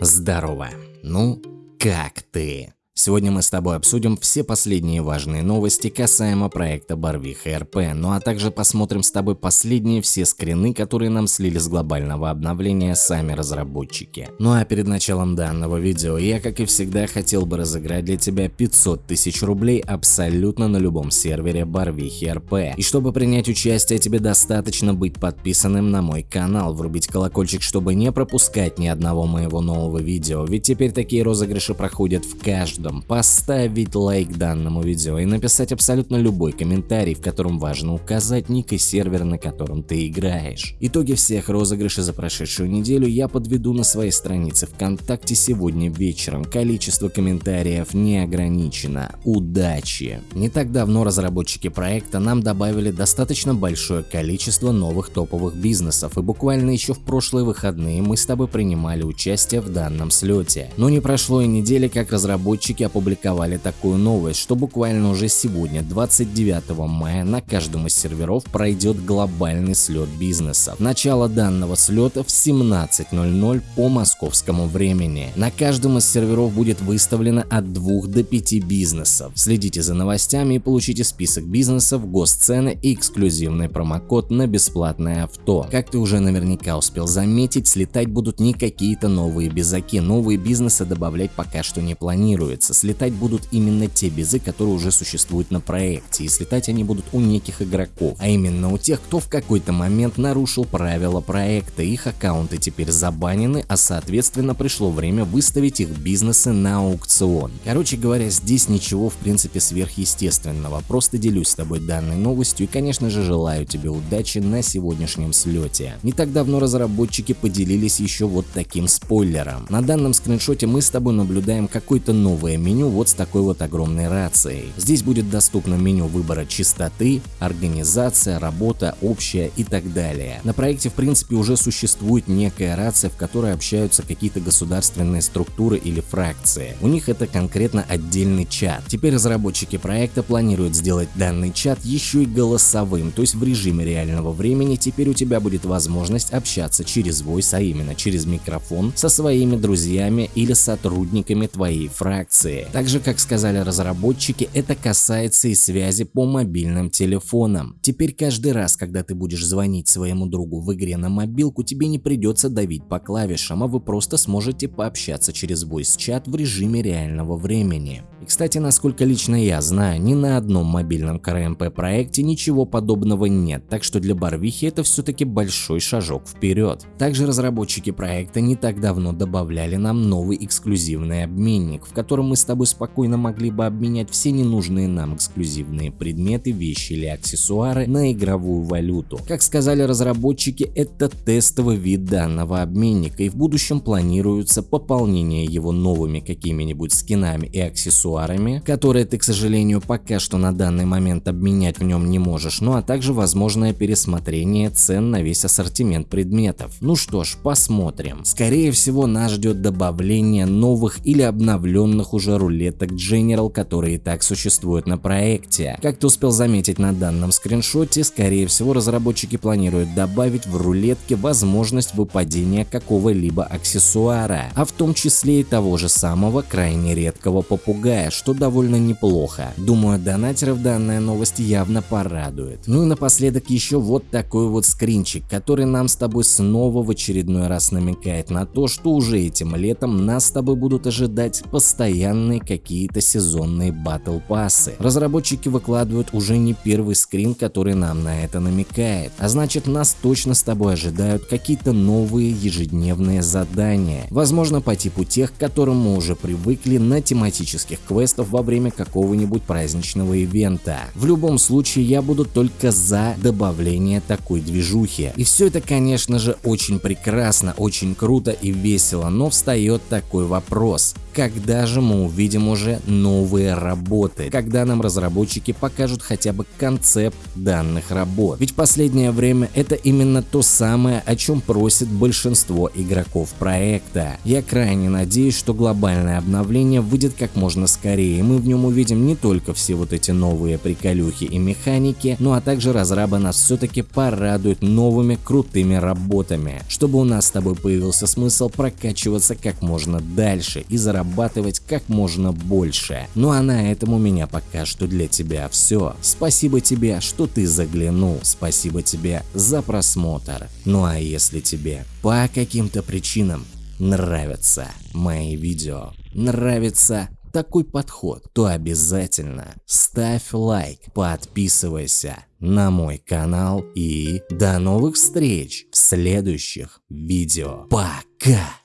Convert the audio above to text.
Здорово. Ну, как ты? Сегодня мы с тобой обсудим все последние важные новости касаемо проекта Барвиха РП, ну а также посмотрим с тобой последние все скрины, которые нам слили с глобального обновления сами разработчики. Ну а перед началом данного видео я, как и всегда, хотел бы разыграть для тебя 500 тысяч рублей абсолютно на любом сервере Барвихи РП. И чтобы принять участие, тебе достаточно быть подписанным на мой канал, врубить колокольчик, чтобы не пропускать ни одного моего нового видео, ведь теперь такие розыгрыши проходят в каждом каждом поставить лайк данному видео и написать абсолютно любой комментарий, в котором важно указать ник и сервер, на котором ты играешь. Итоги всех розыгрышей за прошедшую неделю я подведу на своей странице ВКонтакте сегодня вечером. Количество комментариев не ограничено. Удачи! Не так давно разработчики проекта нам добавили достаточно большое количество новых топовых бизнесов и буквально еще в прошлые выходные мы с тобой принимали участие в данном слете. Но не прошло и недели, как разработчики разработчики опубликовали такую новость, что буквально уже сегодня, 29 мая, на каждом из серверов пройдет глобальный слет бизнеса. Начало данного слета в 17.00 по московскому времени. На каждом из серверов будет выставлено от 2 до 5 бизнесов. Следите за новостями и получите список бизнесов, госцены и эксклюзивный промокод на бесплатное авто. Как ты уже наверняка успел заметить, слетать будут не какие-то новые безаки, новые бизнесы добавлять пока что не планируется появится, слетать будут именно те безы, которые уже существуют на проекте, и слетать они будут у неких игроков, а именно у тех, кто в какой-то момент нарушил правила проекта, их аккаунты теперь забанены, а соответственно пришло время выставить их бизнесы на аукцион. Короче говоря, здесь ничего в принципе сверхъестественного, просто делюсь с тобой данной новостью и конечно же желаю тебе удачи на сегодняшнем слете. Не так давно разработчики поделились еще вот таким спойлером. На данном скриншоте мы с тобой наблюдаем какой-то новый новое меню вот с такой вот огромной рацией. Здесь будет доступно меню выбора частоты, организация, работа, общая и так далее. На проекте в принципе уже существует некая рация, в которой общаются какие-то государственные структуры или фракции. У них это конкретно отдельный чат. Теперь разработчики проекта планируют сделать данный чат еще и голосовым, то есть в режиме реального времени теперь у тебя будет возможность общаться через voice, а именно через микрофон со своими друзьями или сотрудниками твоей фракции информации. Также, как сказали разработчики, это касается и связи по мобильным телефонам. Теперь каждый раз, когда ты будешь звонить своему другу в игре на мобилку, тебе не придется давить по клавишам, а вы просто сможете пообщаться через voice-чат в режиме реального времени. И кстати, насколько лично я знаю, ни на одном мобильном КРМП проекте ничего подобного нет, так что для Барвихи это все-таки большой шажок вперед. Также разработчики проекта не так давно добавляли нам новый эксклюзивный обменник, в котором мы с тобой спокойно могли бы обменять все ненужные нам эксклюзивные предметы, вещи или аксессуары на игровую валюту. Как сказали разработчики, это тестовый вид данного обменника и в будущем планируется пополнение его новыми какими-нибудь скинами и аксессуарами, которые ты, к сожалению, пока что на данный момент обменять в нем не можешь, ну а также возможное пересмотрение цен на весь ассортимент предметов. Ну что ж, посмотрим. Скорее всего нас ждет добавление новых или обновленных уже рулеток General, которые и так существуют на проекте. Как ты успел заметить на данном скриншоте, скорее всего разработчики планируют добавить в рулетке возможность выпадения какого-либо аксессуара, а в том числе и того же самого крайне редкого попугая что довольно неплохо. Думаю, донатеров данная новость явно порадует. Ну и напоследок еще вот такой вот скринчик, который нам с тобой снова в очередной раз намекает на то, что уже этим летом нас с тобой будут ожидать постоянные какие-то сезонные батл пассы. Разработчики выкладывают уже не первый скрин, который нам на это намекает, а значит нас точно с тобой ожидают какие-то новые ежедневные задания, возможно по типу тех, к которым мы уже привыкли на тематических квестов во время какого-нибудь праздничного ивента. В любом случае я буду только за добавление такой движухи. И все это конечно же очень прекрасно, очень круто и весело, но встает такой вопрос. Когда же мы увидим уже новые работы, когда нам разработчики покажут хотя бы концепт данных работ. Ведь последнее время это именно то самое, о чем просит большинство игроков проекта. Я крайне надеюсь, что глобальное обновление выйдет как можно скорее, и мы в нем увидим не только все вот эти новые приколюхи и механики, ну а также разрабы нас все-таки порадуют новыми крутыми работами, чтобы у нас с тобой появился смысл прокачиваться как можно дальше и зарабатывать как можно больше. Ну а на этом у меня пока что для тебя все. Спасибо тебе, что ты заглянул, спасибо тебе за просмотр. Ну а если тебе по каким-то причинам нравятся мои видео, нравится такой подход, то обязательно ставь лайк, подписывайся на мой канал и до новых встреч в следующих видео. Пока!